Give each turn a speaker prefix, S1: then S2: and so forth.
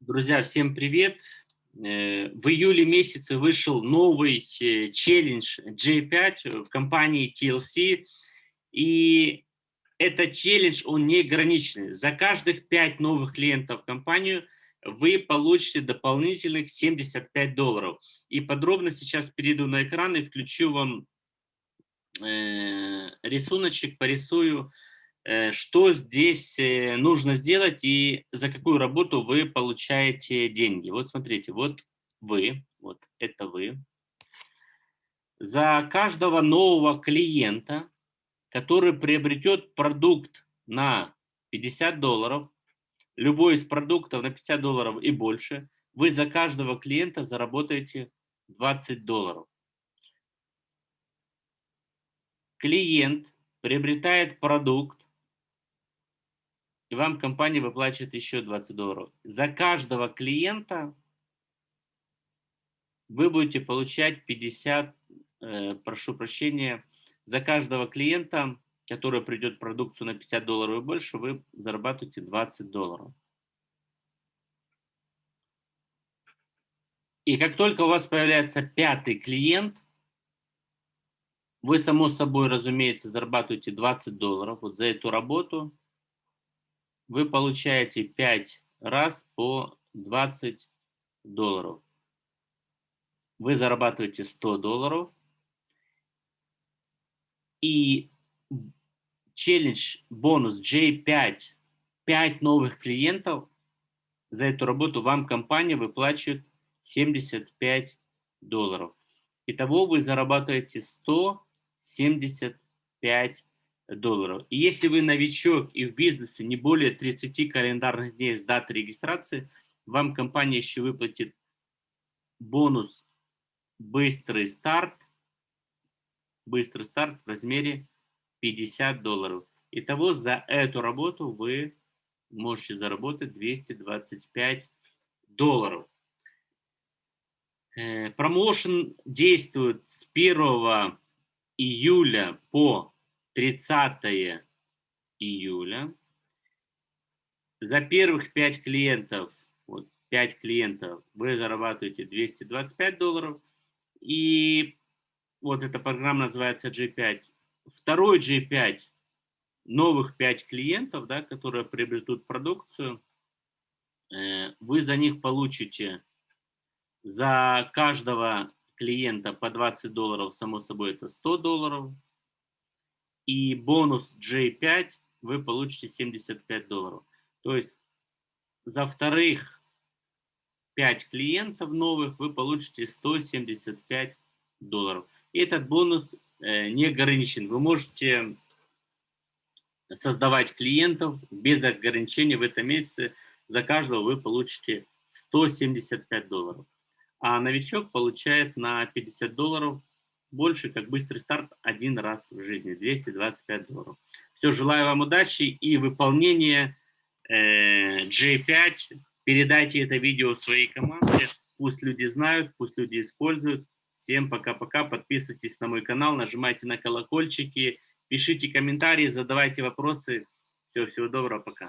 S1: Друзья, всем привет! Э, в июле месяце вышел новый э, челлендж J5 в компании TLC. И этот челлендж, он не ограниченный. За каждых 5 новых клиентов в компанию вы получите дополнительных 75 долларов. И подробно сейчас перейду на экран и включу вам э, рисуночек, порисую, что здесь э, нужно сделать и за какую работу вы получаете деньги. Вот смотрите, вот вы, вот это вы. За каждого нового клиента, который приобретет продукт на 50 долларов, любой из продуктов на 50 долларов и больше, вы за каждого клиента заработаете 20 долларов. Клиент приобретает продукт и вам компания выплачивает еще 20 долларов. За каждого клиента вы будете получать 50, э, прошу прощения, за каждого клиента, который придет продукцию на 50 долларов и больше, вы зарабатываете 20 долларов. И как только у вас появляется пятый клиент, вы, само собой, разумеется, зарабатываете 20 долларов вот за эту работу вы получаете 5 раз по 20 долларов. Вы зарабатываете 100 долларов. И челлендж, бонус J5, 5 новых клиентов, за эту работу вам компания выплачивает 75 долларов. Итого вы зарабатываете 175 долларов. И если вы новичок и в бизнесе не более 30 календарных дней с даты регистрации, вам компания еще выплатит бонус «Быстрый старт», «Быстрый старт» в размере 50 долларов. Итого за эту работу вы можете заработать 225 долларов. Э, промоушен действует с 1 июля по 30 июля. За первых 5 клиентов, вот 5 клиентов, вы зарабатываете 225 долларов. И вот эта программа называется G5. Второй G5, новых 5 клиентов, да, которые приобретут продукцию, э, вы за них получите за каждого клиента по 20 долларов, само собой это 100 долларов, и бонус J5 вы получите 75 долларов. То есть за вторых 5 клиентов новых вы получите 175 долларов. И этот бонус э, не ограничен. Вы можете создавать клиентов без ограничений в этом месяце. За каждого вы получите 175 долларов. А новичок получает на 50 долларов больше, как быстрый старт один раз в жизни, 225 долларов. Все, желаю вам удачи и выполнения э, J5. Передайте это видео своей команде, пусть люди знают, пусть люди используют. Всем пока-пока, подписывайтесь на мой канал, нажимайте на колокольчики, пишите комментарии, задавайте вопросы. Все, всего доброго, пока.